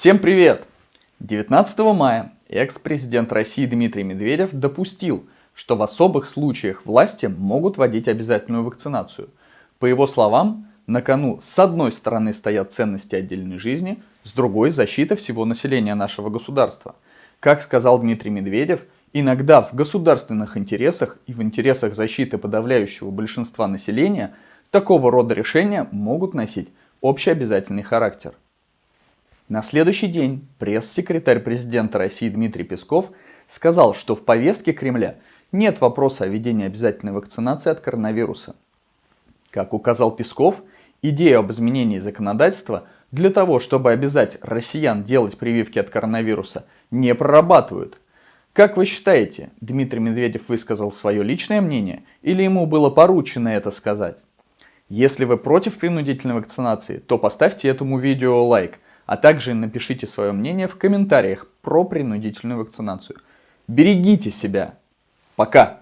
Всем привет! 19 мая экс-президент России Дмитрий Медведев допустил, что в особых случаях власти могут вводить обязательную вакцинацию. По его словам, на кону с одной стороны стоят ценности отдельной жизни, с другой – защита всего населения нашего государства. Как сказал Дмитрий Медведев, иногда в государственных интересах и в интересах защиты подавляющего большинства населения такого рода решения могут носить общеобязательный характер. На следующий день пресс-секретарь президента России Дмитрий Песков сказал, что в повестке Кремля нет вопроса о введении обязательной вакцинации от коронавируса. Как указал Песков, идею об изменении законодательства для того, чтобы обязать россиян делать прививки от коронавируса, не прорабатывают. Как вы считаете, Дмитрий Медведев высказал свое личное мнение или ему было поручено это сказать? Если вы против принудительной вакцинации, то поставьте этому видео лайк – а также напишите свое мнение в комментариях про принудительную вакцинацию. Берегите себя. Пока!